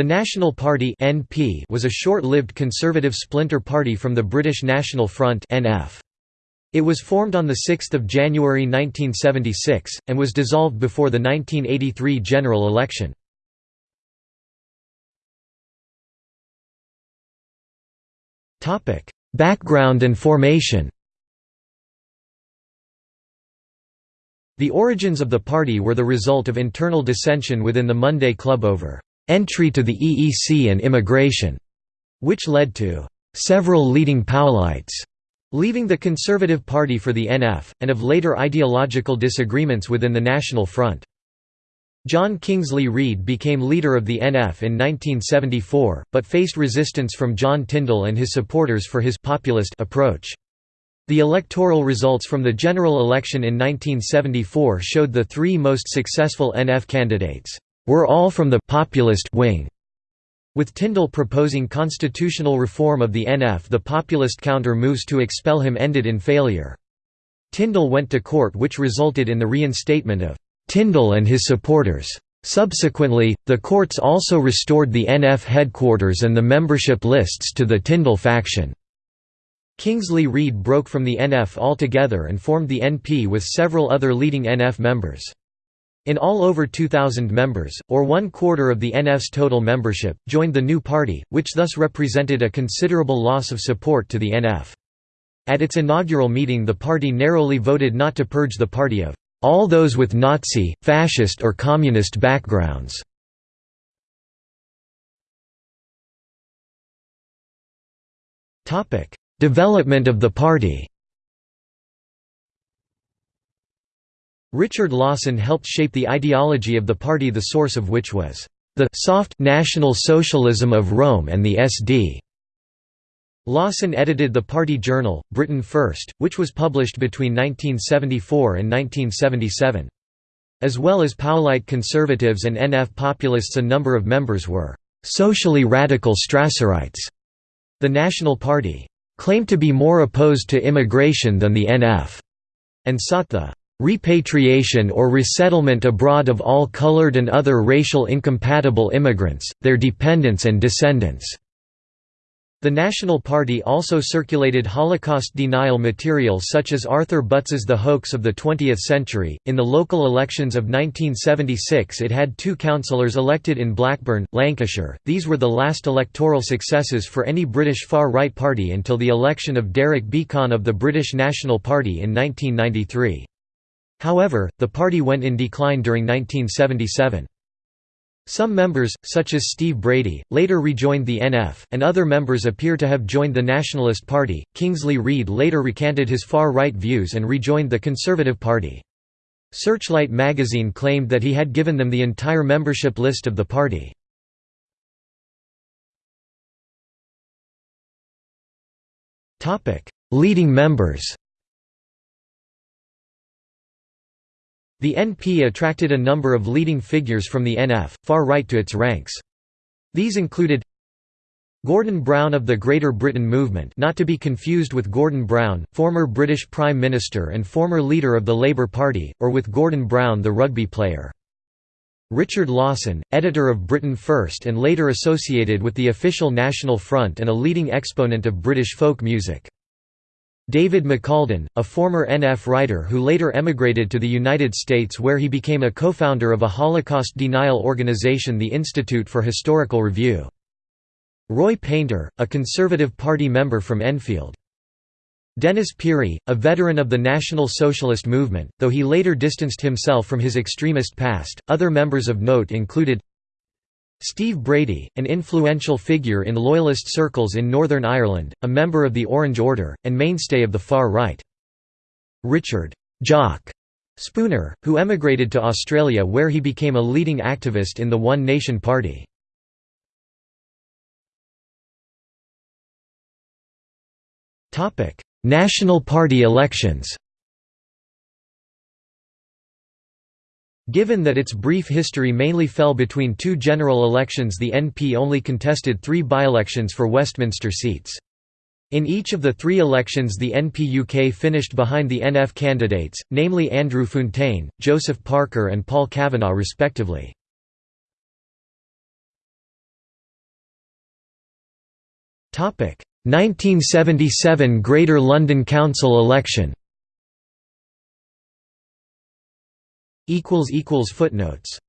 The National Party (NP) was a short-lived conservative splinter party from the British National Front (NF). It was formed on 6 January 1976, and was dissolved before the 1983 general election. Background and formation The origins of the party were the result of internal dissension within the Monday Club over entry to the EEC and immigration, which led to several leading Powellites leaving the Conservative Party for the NF, and of later ideological disagreements within the National Front. John Kingsley Read became leader of the NF in 1974, but faced resistance from John Tyndall and his supporters for his populist approach. The electoral results from the general election in 1974 showed the three most successful NF candidates were all from the populist wing. With Tyndall proposing constitutional reform of the NF the populist counter-moves to expel him ended in failure. Tyndall went to court which resulted in the reinstatement of Tyndall and his supporters. Subsequently, the courts also restored the NF headquarters and the membership lists to the Tyndall faction. Kingsley Read broke from the NF altogether and formed the NP with several other leading NF members. In all over 2,000 members, or one quarter of the NF's total membership, joined the new party, which thus represented a considerable loss of support to the NF. At its inaugural meeting the party narrowly voted not to purge the party of all those with Nazi, fascist or communist backgrounds. Development of the party Richard Lawson helped shape the ideology of the party the source of which was the «soft National Socialism of Röhm and the SD». Lawson edited the party journal, Britain First, which was published between 1974 and 1977. As well as Powellite conservatives and NF populists a number of members were «socially radical Strasserites». The National Party «claimed to be more opposed to immigration than the NF» and sought the repatriation or resettlement abroad of all colored and other racial incompatible immigrants, their dependents and descendants." The National Party also circulated Holocaust denial material such as Arthur Butz's The Hoax of the Twentieth Century. In the local elections of 1976, it had two councillors elected in Blackburn, Lancashire. These were the last electoral successes for any British far right party until the election of Derek Beackon of the British National Party in 1993. However, the party went in decline during 1977. Some members, such as Steve Brady, later rejoined the NF, and other members appear to have joined the Nationalist Party. Kingsley Read later recanted his far right views and rejoined the Conservative Party. Searchlight magazine claimed that he had given them the entire membership list of the party. Leading members The NP attracted a number of leading figures from the NF, far right to its ranks. These included Gordon Brown of the Greater Britain Movement not to be confused with Gordon Brown, former British Prime Minister and former leader of the Labour Party, or with Gordon Brown the rugby player. Richard Lawson, editor of Britain First and later associated with the official National Front and a leading exponent of British folk music. David McCalden, a former NF writer who later emigrated to the United States where he became a co-founder of a Holocaust denial organization the Institute for Historical Review. Roy Painter, a Conservative Party member from Enfield. Denis Pirie, a veteran of the National Socialist movement, though he later distanced himself from his extremist past. Other members of note included Steve Brady, an influential figure in Loyalist circles in Northern Ireland, a member of the Orange Order, and mainstay of the far right. Richard Jock Spooner, who emigrated to Australia where he became a leading activist in the One Nation Party. National Party elections Given that its brief history mainly fell between two general elections the NP only contested three by-elections for Westminster seats. In each of the three elections the NP UK finished behind the NF candidates, namely Andrew Fountaine, Joseph Parker and Paul Kavanagh respectively. Topic: 1977 Greater London Council election Footnotes